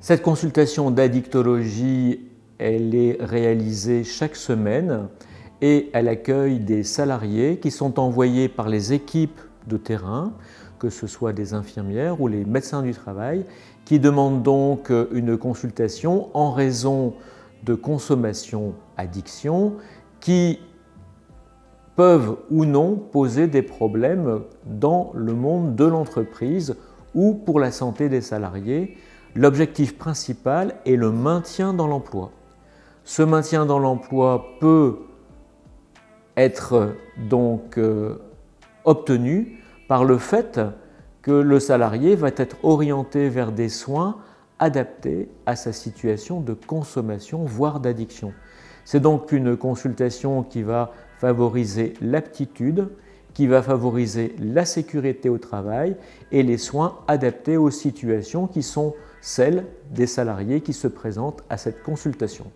Cette consultation d'addictologie, elle est réalisée chaque semaine et elle accueille des salariés qui sont envoyés par les équipes de terrain, que ce soit des infirmières ou les médecins du travail, qui demandent donc une consultation en raison de consommation addiction qui peuvent ou non poser des problèmes dans le monde de l'entreprise ou pour la santé des salariés. L'objectif principal est le maintien dans l'emploi. Ce maintien dans l'emploi peut être donc euh, obtenu par le fait que le salarié va être orienté vers des soins adaptés à sa situation de consommation, voire d'addiction. C'est donc une consultation qui va favoriser l'aptitude, qui va favoriser la sécurité au travail et les soins adaptés aux situations qui sont celles des salariés qui se présentent à cette consultation.